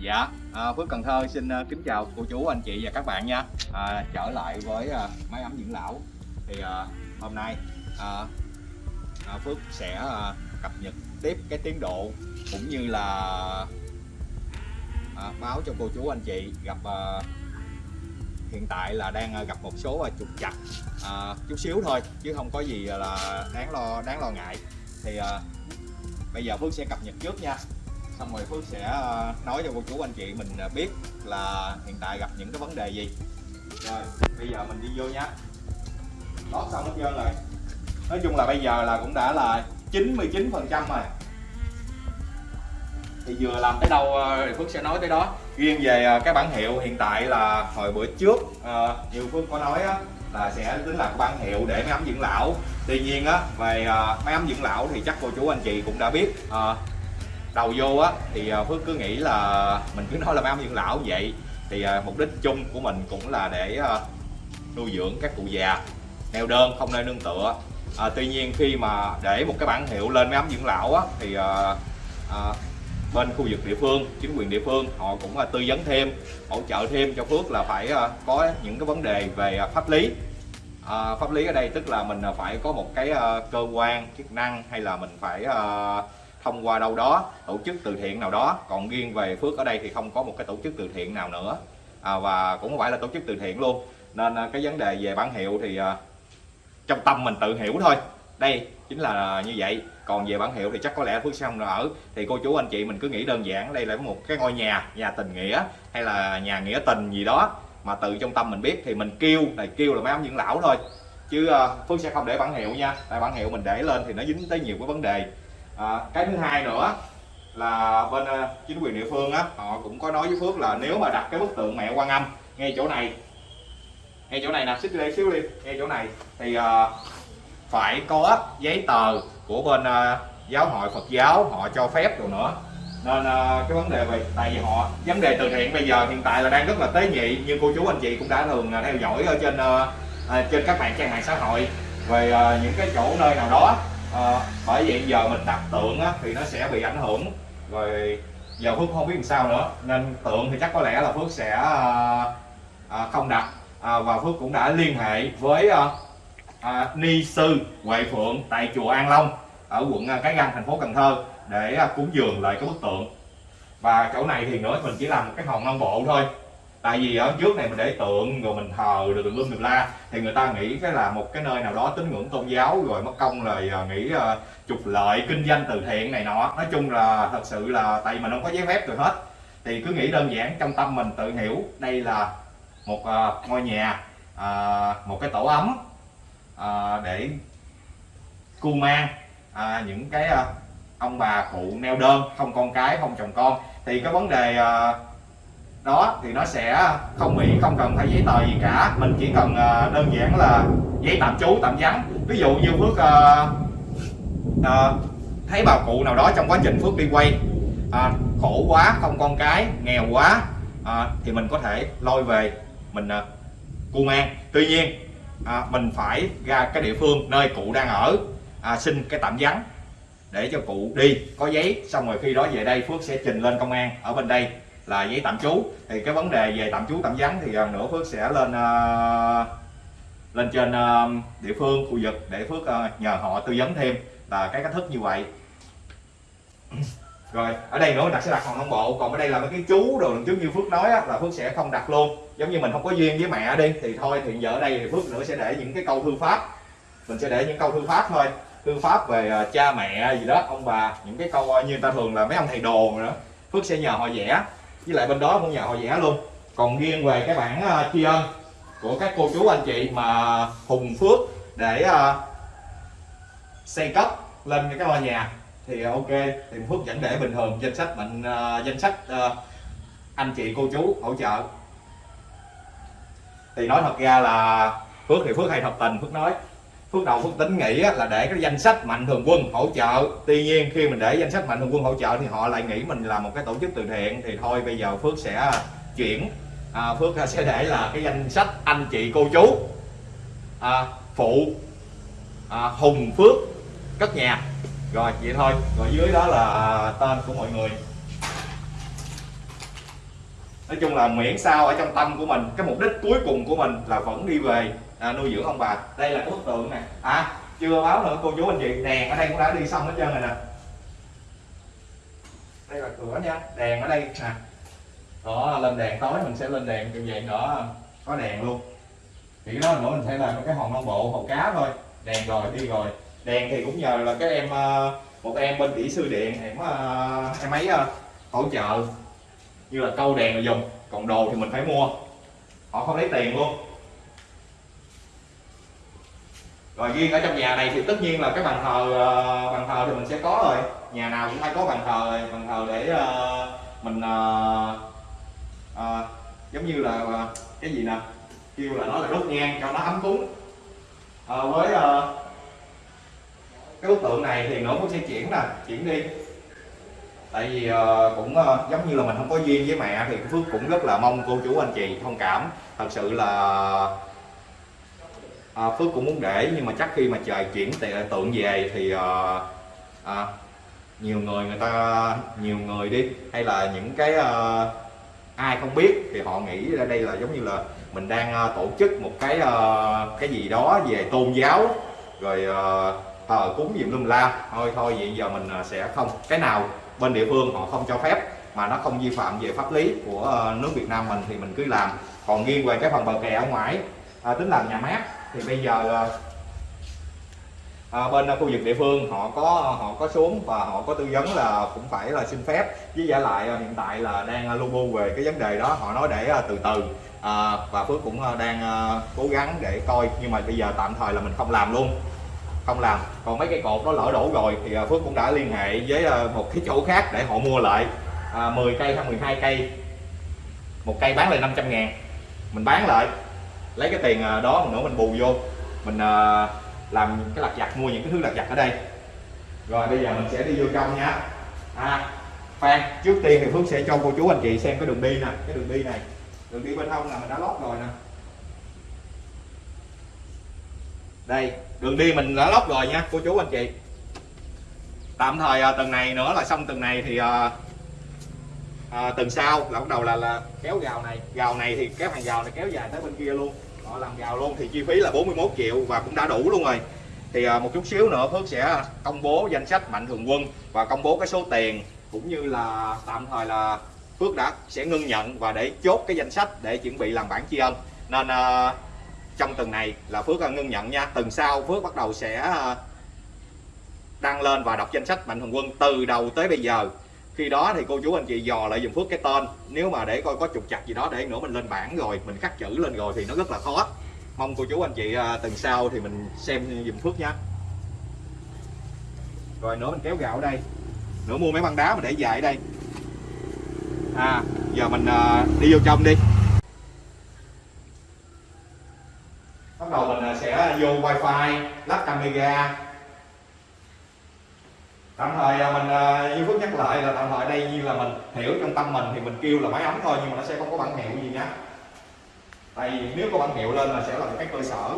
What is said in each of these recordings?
Dạ, à, Phước Cần Thơ xin à, kính chào cô chú, anh chị và các bạn nha. À, Trở lại với à, máy ấm dưỡng lão. Thì à, hôm nay à, à, Phước sẽ à, cập nhật tiếp cái tiến độ Cũng như là à, báo cho cô chú, anh chị gặp à, Hiện tại là đang à, gặp một số à, trục chặt à, chút xíu thôi Chứ không có gì là đáng lo đáng lo ngại. Thì à, bây giờ Phước sẽ cập nhật trước nha xong rồi Phước sẽ ờ, nói cho cô chú anh chị mình ờ, biết là hiện tại gặp những cái vấn đề gì. Rồi bây giờ mình đi vô nhá lót xong hết trơn rồi. Nói chung là bây giờ là cũng đã là 99 phần trăm rồi. Thì vừa làm tới đâu ờ, thì Phước sẽ nói tới đó. Riêng về cái bản hiệu hiện tại là hồi bữa trước nhiều như Phước có nói á, là sẽ tính là bản hiệu để máy ấm dưỡng lão. Tuy nhiên á về ờ, máy ấm dưỡng lão thì chắc cô chú anh chị cũng đã biết đầu vô á thì à, Phước cứ nghĩ là mình cứ nói là máy dưỡng lão vậy. Thì à, mục đích chung của mình cũng là để à, nuôi dưỡng các cụ già neo đơn không nơi nương tựa. À, tuy nhiên khi mà để một cái bản hiệu lên mấy ấm dưỡng lão á thì à, à, bên khu vực địa phương chính quyền địa phương họ cũng à, tư vấn thêm hỗ trợ thêm cho Phước là phải à, có những cái vấn đề về à, pháp lý. À, pháp lý ở đây tức là mình phải có một cái à, cơ quan chức năng hay là mình phải à, thông qua đâu đó tổ chức từ thiện nào đó. Còn riêng về Phước ở đây thì không có một cái tổ chức từ thiện nào nữa. À, và cũng không phải là tổ chức từ thiện luôn. Nên à, cái vấn đề về bản hiệu thì à, trong tâm mình tự hiểu thôi. Đây chính là như vậy. Còn về bản hiệu thì chắc có lẽ Phước xong rồi ở. Thì cô chú anh chị mình cứ nghĩ đơn giản đây là một cái ngôi nhà nhà tình nghĩa hay là nhà nghĩa tình gì đó mà tự trong tâm mình biết thì mình kêu này kêu là mấy ông dưỡng lão thôi. Chứ à, Phước sẽ không để bản hiệu nha. Tại bản hiệu mình để lên thì nó dính tới nhiều cái vấn đề à, cái thứ hai nữa là bên à, chính quyền địa phương á họ cũng có nói với Phước là nếu mà đặt cái bức tượng mẹ quan âm ngay chỗ này ngay chỗ này nè xích đây xíu đi ngay chỗ này thì à, phải có giấy tờ của bên à, giáo hội Phật giáo họ cho phép rồi nữa. Nên à, cái vấn đề về tại vì họ vấn đề từ thiện bây giờ hiện tại là đang rất là tế nhị như cô chú anh chị cũng đã thường à, theo dõi ở trên à, à, trên các mạng trang mạng xã hội về à, những cái chỗ nơi nào đó à, bởi vậy giờ mình đặt tượng á, thì nó sẽ bị ảnh hưởng. Rồi giờ Phước không biết làm sao nữa. Nên tượng thì chắc có lẽ là Phước sẽ à, à, không đặt. À, và Phước cũng đã liên hệ với à, à, ni sư Huệ Phượng tại chùa An Long ở quận Cái Răng thành phố Cần Thơ để à, cúng dường lại cái bức tượng. Và chỗ này thì nữa mình chỉ làm một cái hòn non bộ thôi tại vì ở trước này mình để tượng rồi mình thờ rồi tùm lum tùm la thì người ta nghĩ cái là một cái nơi nào đó tín ngưỡng tôn giáo rồi mất công rồi à, nghĩ uh, à, trục lợi kinh doanh từ thiện này nọ. Nói chung là thật sự là tại vì mình không có giấy phép rồi hết. Thì cứ nghĩ đơn giản trong tâm mình tự hiểu đây là một uh, ngôi nhà uh, một cái tổ ấm uh, để cu mang uh, những cái uh, ông bà cụ neo đơn không con cái không chồng con. Thì cái vấn đề uh, đó thì nó sẽ không bị không cần phải giấy tờ gì cả. Mình chỉ cần ờ, đơn giản là giấy tạm trú tạm vắng. Ví dụ như phước uh, uh, thấy bà cụ nào đó trong quá trình phước đi quay uh, khổ quá không con cái nghèo quá uh, thì mình có thể lôi về mình uh, cu mang. Tuy nhiên uh, mình phải ra cái địa phương nơi cụ đang ở uh, xin cái tạm vắng để cho cụ đi. Có giấy xong rồi khi đó về đây phước sẽ trình lên công an ở bên đây là giấy tạm trú. Thì cái vấn đề về tạm trú tạm vắng thì à, nữa Phước sẽ lên uh, lên trên uh, địa phương khu vực để Phước uh, nhờ họ tư vấn thêm. Là cái cách thức như vậy. Rồi ở đây nữa đặt sẽ đặt hòn non bộ. Còn ở đây là mấy cái chú đồ lần trước như Phước nói á, là Phước sẽ không đặt luôn. Giống như mình không có duyên với mẹ đi thì thôi thì giờ ở đây thì Phước nữa sẽ để những cái câu thư pháp. Mình sẽ để những câu thư pháp thôi. Thư pháp về uh, cha mẹ gì đó ông bà. Những cái câu uh, như người ta thường là mấy ông thầy đồ nữa Phước sẽ nhờ họ vẽ với lại bên đó cũng nhà họ vẽ luôn. Còn riêng về cái bản uh, ờ, tri ân của các cô chú anh chị mà hùng phước để uh, xây cấp lên cái ngôi nhà thì ờ, ok. Thì phước vẫn để bình thường danh sách mình uh, danh sách uh, anh chị cô chú hỗ trợ. Thì nói thật ra là phước thì phước hay thật tình phước nói phước đầu phước tính nghĩ là để cái danh sách mạnh thường quân hỗ trợ. Tuy nhiên khi mình để danh sách mạnh thường quân hỗ trợ thì họ lại nghĩ mình là một cái tổ chức từ thiện. Thì thôi bây giờ phước sẽ à, chuyển. À, phước à, sẽ để là cái danh sách anh chị cô chú à, phụ à, hùng phước cất nhà rồi vậy thôi. Rồi dưới đó là à, tên của mọi người. Nói chung là miễn sao ở trong tâm của mình cái mục đích cuối cùng của mình là vẫn đi về à, nuôi dưỡng ông bà. Đây là cái bức tượng này à chưa báo nữa cô chú anh chị. Đèn ở đây cũng đã đi xong hết trơn rồi nè. Đây là cửa nha. Đèn ở đây nè. Đó lên đèn tối mình sẽ lên đèn như vậy nữa có đèn luôn. Thì cái đó nữa mình sẽ làm cái hòn non bộ hòn cá thôi. Đèn rồi đi rồi. Đèn thì cũng nhờ là cái em ờ, một em bên kỹ sư điện em ờ, em ấy ờ, hỗ trợ. Như là câu đèn là dùng còn đồ thì mình phải mua. Họ không lấy tiền luôn. Rồi riêng ở trong nhà này thì tất nhiên là cái bàn thờ ờ, bàn thờ thì mình sẽ có rồi. Nhà nào cũng phải có bàn thờ rồi bàn thờ để ờ, mình ờ, ờ, giống như là ờ, cái gì nè? Kêu là nó là đốt nhang cho nó ấm cúng. Ờ, với ờ, cái bức tượng này thì nó cũng sẽ chuyển nè chuyển đi. Tại vì ờ, cũng ờ, giống như là mình không có duyên với mẹ thì phước cũng rất là mong cô chú anh chị thông cảm. Thật sự là à, phước cũng muốn để nhưng mà chắc khi mà trời chuyển tượng về thì à, à, nhiều người người ta nhiều người đi. Hay là những cái à, ai không biết thì họ nghĩ ra đây là giống như là mình đang à, tổ chức một cái à, cái gì đó về tôn giáo. Rồi à, thờ cúng gì lum la. Thôi thôi vậy giờ mình sẽ không cái nào bên địa phương họ không cho phép mà nó không vi phạm về pháp lý của nước Việt Nam mình thì mình cứ làm. Còn nghiêng về cái phần bờ kè ở ngoài à, tính làm nhà mát thì bây giờ à, bên khu vực địa phương họ có họ có xuống và họ có tư vấn là cũng phải là xin phép. Với giả lại hiện tại là đang lưu lu bu về cái vấn đề đó họ nói để à, từ từ. À, và Phước cũng à, đang cố gắng để coi. Nhưng mà bây giờ tạm thời là mình không làm luôn. Không làm. Còn mấy cây cột nó lỡ đổ rồi thì Phước cũng đã liên hệ với một cái chỗ khác để họ mua lại. À, 10 cây hay 12 cây. Một cây bán lại 500 ngàn. Mình bán lại lấy cái tiền à, đó đó nữa mình bù vô. Mình à, làm cái lặt vặt, mua những cái thứ lặt vặt ở đây. Rồi, bây giờ mình sẽ đi vô trong nha. À khoan trước tiên thì Phước sẽ cho cô chú anh chị xem cái đường đi nè, cái đường đi này. Đường đi bên hông là mình đã lót rồi nè. Đây, đường đi mình đã lót rồi nha, cô chú anh chị. Tạm thời à, tuần này nữa là xong, tuần này thì à, tuần sau là bắt đầu là, là kéo gào này. Gào này thì kéo hàng gào này kéo dài tới bên kia luôn. Họ làm gào luôn thì chi phí là 41 triệu và cũng đã đủ luôn rồi. Thì à, một chút xíu nữa Phước sẽ công bố danh sách mạnh thường quân và công bố cái số tiền cũng như là tạm thời là Phước đã sẽ ngưng nhận và để chốt cái danh sách để chuẩn bị làm bản tri ân. Nên à, trong tuần này là Phước ngưng nhận nha. Tuần sau Phước bắt đầu sẽ đăng lên và đọc danh sách mạnh thường quân từ đầu tới bây giờ khi đó thì cô chú anh chị dò lại dùm Phước cái tên. Nếu mà để coi có trục chặt gì đó, để nữa mình lên bảng rồi, mình khắc chữ lên rồi thì nó rất là khó. Mong cô chú anh chị à, tuần sau thì mình xem dùm Phước nha rồi, nữa mình kéo gạo ở đây. Nữa mua mấy băng đá mà để dài ở đây. À giờ mình à, đi vô trong đi. Bắt đầu mình à, sẽ vô wifi, lắp camera tạm thời à, mình à, như phước nhắc lại là tạm thời đây như là mình hiểu trong tâm mình thì mình kêu là máy ấm thôi, nhưng mà nó sẽ không có bản hiệu gì nhá tại vì nếu có bản hiệu lên là sẽ là cái cơ sở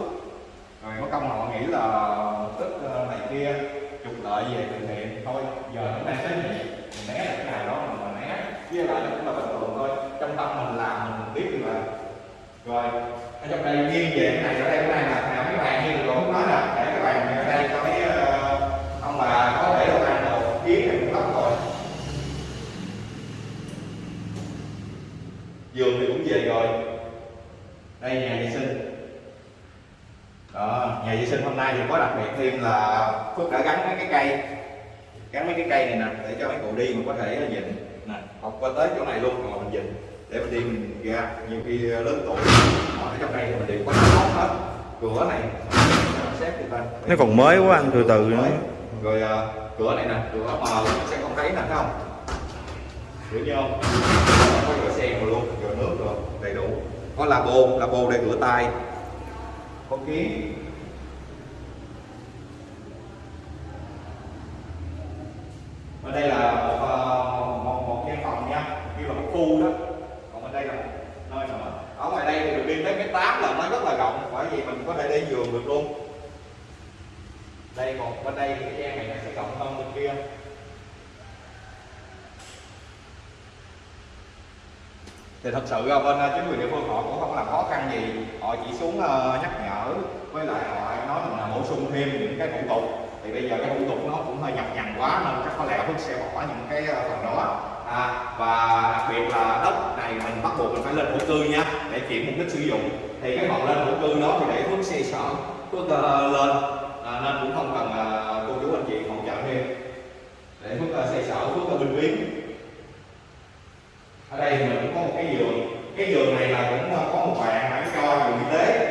rồi có công họ nghĩ là ờ, tức ờ, này kia, trục lợi về từ thiện thôi, giờ nó đang tới mình né lại cái này đó, mình né, với lại cũng là bình thường thôi trong tâm mình làm, mình biết được rồi. rồi ở trong đây nghiêng về cái này ở đây cái này là nào cái bàn như rồi nói nè để cái bàn này ở đây cho mấy ờ, ông bà có để đồ ăn đồ kiến thì cũng lắm rồi giường thì cũng về rồi đây nhà vệ sinh. Đó nhà vệ sinh hôm nay thì có đặc biệt thêm là phước đã gắn mấy cái cây. Gắn mấy cái cây này nè để cho mấy cụ đi mà có thể nhìn. Nè học qua tới chỗ này luôn rồi mình nhìn. Để mình đi mình ra nhiều khi lớn tuổi ở trong đây thì mình đều có tốt hết. Cửa này Nó còn mới quá anh, từ từ nữa. rồi à, cửa này nè cửa mờ nó sẽ không thấy nè thấy không? Hiểu chưa không? Có rửa sen rồi luôn rửa nước rồi đầy đủ có là bồ là bồ để rửa tay. Có kiến ở đây là một, ờ, một, một gian phòng nha như là một khu đó còn bên đây là một nơi nữa ở ngoài đây thì được đi tới cái tám là nó rất là rộng bởi vì mình có thể để giường được luôn đây còn bên đây thì cái gian này nó sẽ rộng hơn bên kia thì thật sự bên ờ, chính quyền địa phương họ cũng không làm khó khăn gì. Họ chỉ xuống ờ, nhắc nhở với lại họ nói mình là bổ sung thêm những cái thủ tục. Thì bây giờ cái thủ tục nó cũng hơi nhập nhằn quá nên chắc có lẽ Phước sẽ bỏ những cái ờ, phần đó. À, và đặc biệt là đất này mình bắt buộc mình phải lên thổ cư nha để chuyển mục đích sử dụng. Thì cái phần lên thổ cư đó thì để Phước xe sở Phước uh, lên. À, nên cũng không cần uh, cô chú anh chị hỗ trợ thêm. Để Phước uh, xe sở Phước uh, bình biến ở đây mình cũng có một cái giường cái giường này là cũng ờ, có một bạn bán cho giường y tế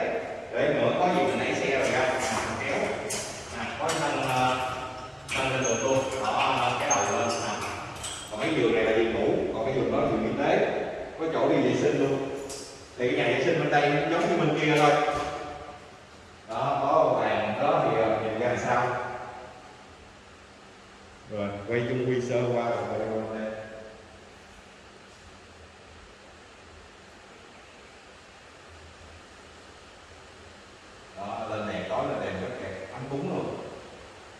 để nữa có gì mình lấy xe rồi ra kéo. À, có nâng nâng lên được luôn đó cái đầu lên à. còn cái giường này là giường ngủ còn cái giường đó là giường y tế. Có chỗ đi vệ sinh luôn. Thì cái nhà vệ sinh bên đây giống như bên kia thôi. Đó có bàn đó thì ờ, nhìn ra làm sao? Rồi quay chung quy sơ qua rồi quay qua đây đó lên đèn tối lên đèn rất đẹp ấm cúng luôn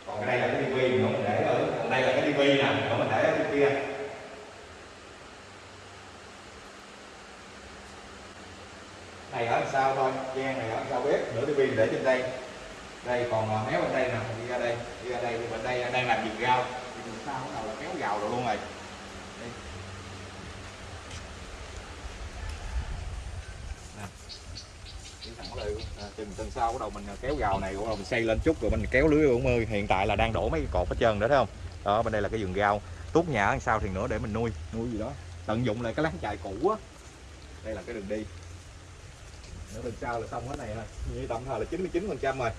còn cái đây là cái tivi nữa mình để ở còn đây là cái tivi nè nữa mình để ở bên kia sau sao thôi gian này ở sau bếp nửa tivi để trên đây. Đây còn à, méo bên đây nè đi ra đây đi ra đây thì bên đây đang làm việc rau. Thì mình sao bắt đầu là kéo gào rồi luôn rồi. Đây. Nè. Đi thẳng đây luôn. à, chừng tuần sau bắt đầu mình à, kéo gào này bắt đầu mình xây lên chút rồi mình kéo lưới 40 hiện tại là đang đổ mấy cái cột hết trơn nữa thấy không? Đó bên đây là cái vườn rau. Tốt nhà đằng sau thì nữa để mình nuôi nuôi gì đó. Tận dụng lại cái láng chài cũ á. Đây là cái đường đi nữa lần sau là xong hết này thôi. Như tạm thời là 99 phần trăm rồi.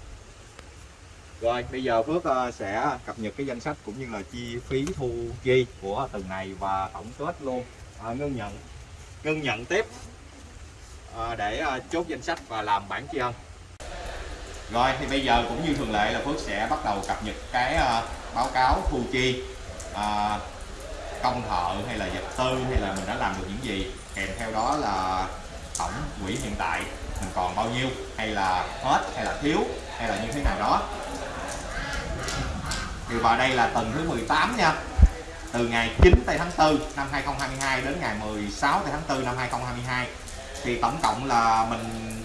Rồi bây giờ Phước ờ, sẽ cập nhật cái danh sách cũng như là chi phí thu chi của từng này và tổng kết luôn. À, ngưng nhận. Ngưng nhận tiếp. À, để chốt danh sách và làm bản chi ân rồi thì bây giờ cũng như thường lệ là Phước sẽ bắt đầu cập nhật cái báo cáo thu chi à, công thợ hay là vật tư hay là mình đã làm được những gì. Kèm theo đó là tổng quỹ hiện tại mình còn bao nhiêu? Hay là hết? Hay là thiếu? Hay là như thế nào đó? Thì vào đây là tuần thứ 18 nha. Từ ngày 9 tây tháng 4 năm 2022 đến ngày 16 tây tháng 4 năm 2022 thì tổng cộng là mình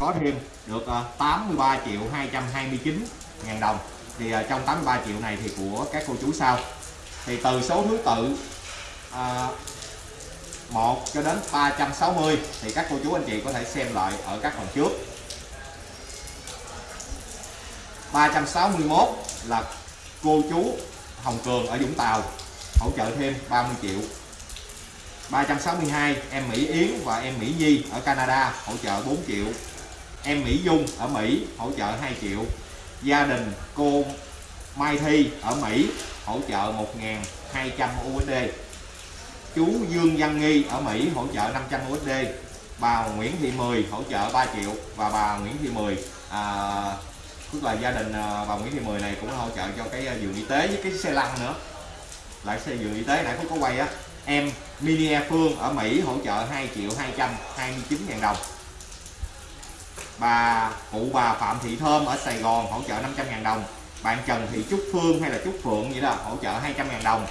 có thêm được ờ, 83 triệu 229 ngàn đồng. Thì ờ, trong 83 triệu này thì của các cô chú sau thì từ số thứ tự à, 1 cho đến 360 thì các cô chú anh chị có thể xem lại ở các phần trước. 361 là cô chú Hồng Cường ở Vũng Tàu, hỗ trợ thêm 30 triệu. 362 em Mỹ Yến và em Mỹ Nhi ở Canada, hỗ trợ 4 triệu. Em Mỹ Dung ở Mỹ, hỗ trợ 2 triệu. Gia đình cô Mai Thi ở Mỹ, hỗ trợ 1.200 USD chú Dương Văn Nghi ở Mỹ hỗ trợ 500 USD. Bà Nguyễn Thị Mười hỗ trợ 3 triệu và bà Nguyễn Thị Mười à, tức là gia đình à, bà Nguyễn Thị Mười này cũng hỗ trợ cho cái à, giường y tế với cái xe lăn nữa. Lại xe giường y tế nãy cũng có quay á. Em Mini Phương ở Mỹ hỗ trợ 2 triệu 229 ngàn đồng. Bà cụ bà Phạm Thị Thơm ở Sài Gòn hỗ trợ 500 ngàn đồng. Bạn Trần Thị Trúc Phương hay là Trúc Phượng vậy đó hỗ trợ 200 ngàn đồng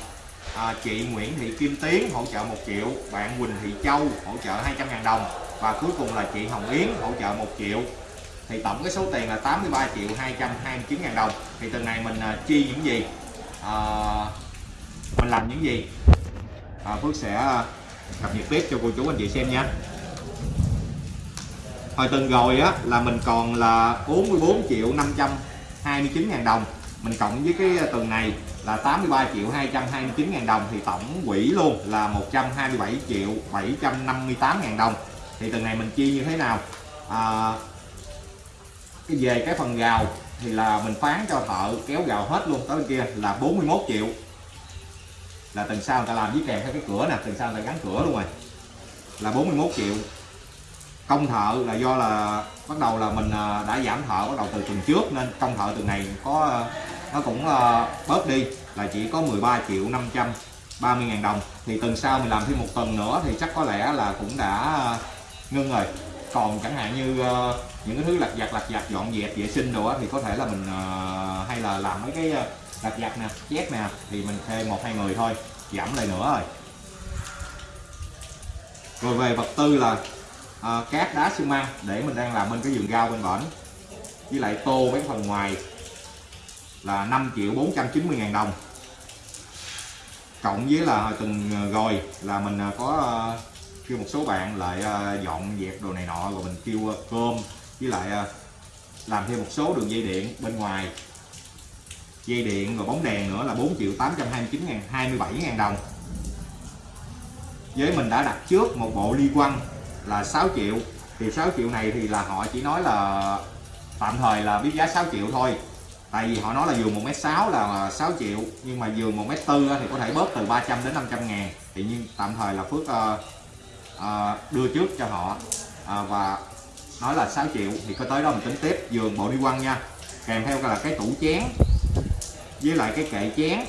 à, chị Nguyễn Thị Kim Tiến hỗ trợ 1 triệu bạn Quỳnh Thị Châu hỗ trợ 200.000 đồng và cuối cùng là chị Hồng Yến hỗ trợ 1 triệu. Thì tổng cái số tiền là 83 triệu 229 ngàn đồng. Thì tuần này mình à, chi những gì? À, mình làm những gì? À, Phước sẽ à, cập nhật tiếp cho cô chú anh chị xem nha. Hồi tuần rồi á là mình còn là 44 triệu 529 ngàn đồng. Mình cộng với cái à, tuần này là 83 triệu 229 ngàn đồng thì tổng quỹ luôn là 127 triệu 758 ngàn đồng. Thì tuần này mình chi như thế nào? À, cái về cái phần gào thì là mình phán cho thợ kéo gào hết luôn tới bên kia là 41 triệu. Là tuần sau người ta làm với kèm theo cái cửa nè tuần sau người ta gắn cửa luôn rồi. Là 41 triệu. Công thợ là do là bắt đầu là mình à, đã giảm thợ bắt đầu từ tuần trước nên công thợ tuần này có nó cũng à, bớt đi là chỉ có 13 triệu 530 ngàn đồng. Thì tuần sau mình làm thêm một tuần nữa thì chắc có lẽ là cũng đã ờ, ngưng rồi. Còn chẳng hạn như ờ, những cái thứ lặt vặt lặt vặt dọn dẹp vệ sinh đồ á thì có thể là mình hay là làm mấy cái lặt vặt nè chép nè thì mình thuê một hai người thôi giảm lại nữa rồi. Rồi về vật tư là uh, cát đá xi măng để mình đang làm bên cái vườn rau bên bển. Với lại tô mấy phần ngoài là 5 triệu 490 ngàn đồng. Cộng với là từng ờ, rồi là mình ờ, có ờ, kêu một số bạn lại dọn dẹp đồ này nọ rồi mình kêu cơm với lại làm thêm một số đường dây điện bên ngoài. Dây điện và bóng đèn nữa là 4 triệu 829 ngàn 27 ngàn đồng. Với mình đã đặt trước một bộ ly quăng là 6 triệu. Thì 6 triệu này thì là họ chỉ nói là, tạm thời là biết giá 6 triệu thôi tại vì họ nói là giường 1m6 là 6 triệu nhưng mà giường 1m4 thì có thể bớt từ 300 đến 500 ngàn. Thì nhưng tạm thời là Phước uh, uh, đưa trước cho họ uh, và nói là 6 triệu thì có tới đó mình tính tiếp giường bộ đi quăng nha. Kèm theo là cái tủ chén với lại cái kệ chén.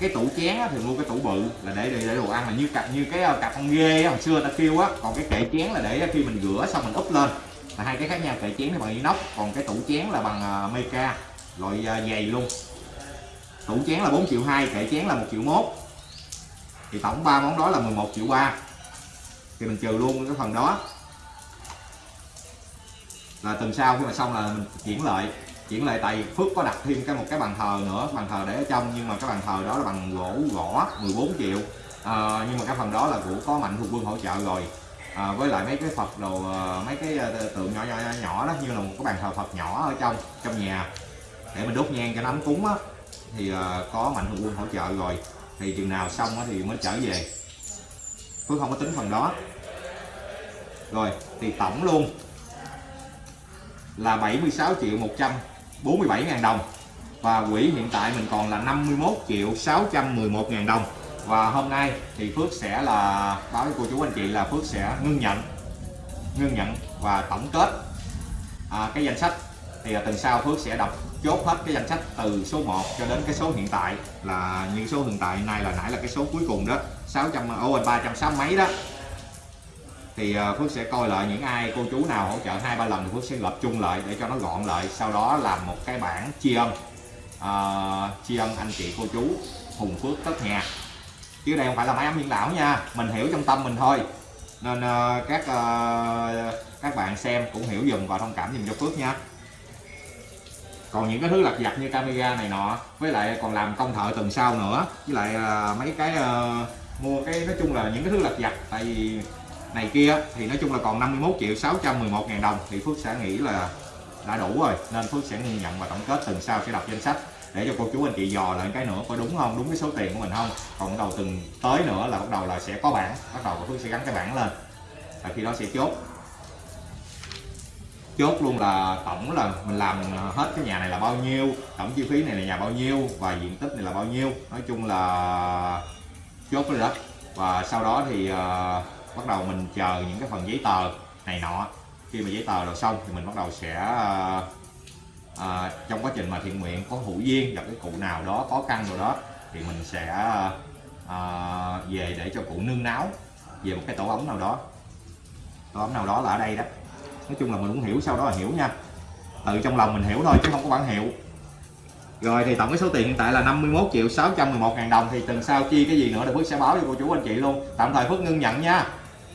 Cái tủ chén thì mua cái tủ bự là để để, để đồ ăn là như cặp như cái cặp con ghê hồi xưa ta kêu á. Còn cái kệ chén là để khi mình rửa xong mình úp lên. Là hai cái khác nhau kệ chén thì bằng inox còn cái tủ chén là bằng uh, meca loại dày luôn. Tủ chén là 4 triệu 2 kệ chén là 1 triệu 1 thì tổng ba món đó là 11 triệu 3 thì mình trừ luôn cái phần đó. Là tuần sau khi mà xong là mình chuyển lại. Chuyển lại tại Phước có đặt thêm cái một cái bàn thờ nữa bàn thờ để ở trong. Nhưng mà cái bàn thờ đó là bằng gỗ gõ 14 triệu. À, nhưng mà cái phần đó là của có mạnh thuộc vương hỗ trợ rồi. À, với lại mấy cái Phật đồ à, mấy cái à, tượng nhỏ nhỏ nhỏ đó. Như là một cái bàn thờ Phật nhỏ ở trong trong nhà để mình đốt nhang cho nó ấm cúng á. Thì ờ, có mạnh thường quân hỗ trợ rồi. Thì chừng nào xong thì mới trở về. Phước không có tính phần đó. Rồi thì tổng luôn là 76 triệu 147 ngàn đồng. Và quỹ hiện tại mình còn là 51 triệu 611 ngàn đồng. Và hôm nay thì Phước sẽ là báo với cô chú anh chị là Phước sẽ ngưng nhận ngưng nhận và tổng kết à, cái danh sách. Thì à, tuần sau Phước sẽ đọc chốt hết cái danh sách từ số 1 cho đến cái số hiện tại là những số hiện tại nay là nãy là cái số cuối cùng đó 600 ô 360 mấy đó. Thì ờ, Phước sẽ coi lại những ai cô chú nào hỗ trợ hai ba lần thì Phước sẽ lập chung lại để cho nó gọn lại sau đó làm một cái bản tri ân. À, tri ân anh chị cô chú Hùng Phước tất nhà. Chứ đây không phải là máy ấm hiện lão nha mình hiểu trong tâm mình thôi. Nên uh, các uh, các bạn xem cũng hiểu dùm và thông cảm dùm cho Phước nha còn những cái thứ lặt vặt như camera này nọ với lại còn làm công thợ tuần sau nữa với lại uh, mấy cái uh, mua cái nói chung là những cái thứ lặt vặt tại vì này kia thì nói chung là còn 51 triệu 611 ngàn đồng thì Phước sẽ nghĩ là đã đủ rồi nên Phước sẽ nhận và tổng kết tuần sau sẽ đọc danh sách để cho cô chú anh chị dò lại cái nữa có đúng không đúng cái số tiền của mình không. Còn bắt đầu từng tới nữa là bắt đầu là sẽ có bảng bắt đầu Phước sẽ gắn cái bảng lên và khi đó sẽ chốt chốt luôn là tổng là mình làm ờ, hết cái nhà này là bao nhiêu tổng chi phí này là nhà bao nhiêu và diện tích này là bao nhiêu. Nói chung là chốt cái đất và sau đó thì uh, bắt đầu mình chờ những cái phần giấy tờ này nọ. Khi mà giấy tờ rồi xong thì mình bắt đầu sẽ uh, uh, trong quá trình mà thiện nguyện có hữu duyên gặp cái cụ nào đó có căn rồi đó thì mình sẽ uh, về để cho cụ nương náo về một cái tổ ống nào đó. Tổ ống nào đó là ở đây đó nói chung là mình cũng hiểu sau đó là hiểu nha. Tự trong lòng mình hiểu thôi chứ không có bản hiệu. Rồi thì tổng cái số tiền hiện tại là 51 triệu 611 ngàn đồng thì tuần sau chi cái gì nữa thì Phước sẽ báo cho cô chú anh chị luôn. Tạm thời Phước ngưng nhận nha.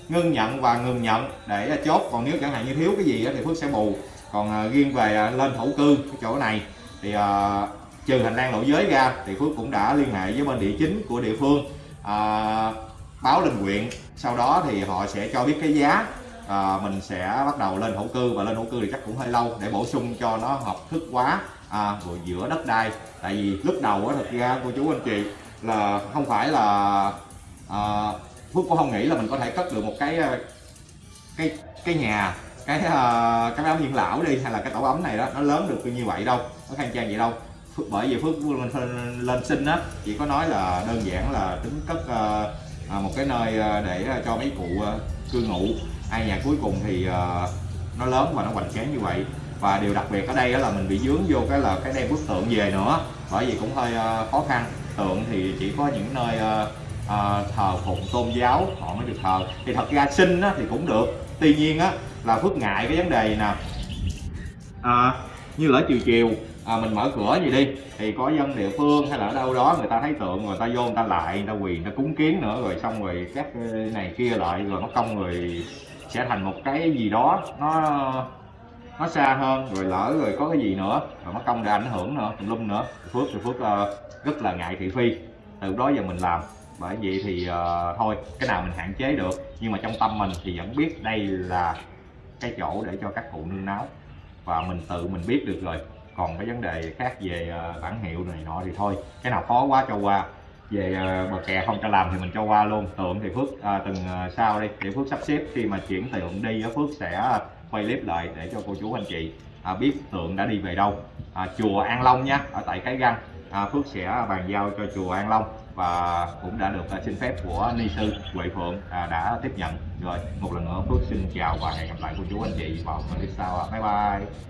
Ngưng nhận và ngừng nhận để chốt còn nếu chẳng hạn như thiếu cái gì thì Phước sẽ bù. Còn à, riêng về à, lên thổ cư cái chỗ này thì uh, trừ hành lang lộ giới ra thì Phước cũng đã liên hệ với bên địa chính của địa phương uh, báo lên huyện sau đó thì họ sẽ cho biết cái giá à, mình sẽ bắt đầu lên thổ cư và lên thổ cư thì chắc cũng hơi lâu để bổ sung cho nó hợp thức quá à, giữa đất đai. Tại vì lúc đầu á thật ra cô chú anh chị là không phải là à, phước cũng không nghĩ là mình có thể cất được một cái à, cái cái nhà cái uh, cái ấm dưỡng lão đi hay là cái tổ ấm này đó. Nó lớn được như vậy đâu nó khang trang vậy đâu. Phước bởi vì phước lên, lên sinh á chỉ có nói là đơn giản là tính cất uh, một cái nơi để cho mấy cụ uh, cư ngụ hai nhà cuối cùng thì uh, nó lớn và nó hoành tráng như vậy. Và điều đặc biệt ở đây đó là mình bị dướng vô cái là cái đem bức tượng về nữa. Bởi vì cũng hơi uh, khó khăn. Tượng thì chỉ có những nơi uh, uh, thờ phụng tôn giáo họ mới được thờ. Thì thật ra sinh á, thì cũng được. Tuy nhiên á là phước ngại cái vấn đề nè? À, như lỡ chiều chiều à, mình mở cửa gì đi thì có dân địa phương hay là ở đâu đó người ta thấy tượng người ta vô người ta lại người ta quỳ người ta cúng kiến nữa rồi xong rồi các này kia lại rồi nó công người sẽ thành một cái gì đó nó nó xa hơn rồi lỡ rồi có cái gì nữa rồi mất công để ảnh hưởng nữa tùm lum nữa. Phước thì phước uh, rất là ngại thị phi từ đó giờ mình làm. Bởi vậy thì uh, thôi cái nào mình hạn chế được nhưng mà trong tâm mình thì vẫn biết đây là cái chỗ để cho các cụ nương náu và mình tự mình biết được rồi. Còn cái vấn đề khác về uh, bản hiệu này nọ thì thôi cái nào khó quá cho qua về bờ kè không cho làm thì mình cho qua luôn. Tượng thì phước à, từng ờ, sau đi để phước sắp xếp. Khi mà chuyển tượng đi phước sẽ quay clip lại để cho cô chú anh chị à, biết tượng đã đi về đâu. À, chùa An Long nha ở tại cái găng à, Phước sẽ bàn giao cho chùa An Long và cũng đã được ờ, xin phép của ni sư Huệ Phượng à, đã tiếp nhận. Rồi một lần nữa Phước xin chào và hẹn gặp lại cô chú anh chị vào clip sau bye bye.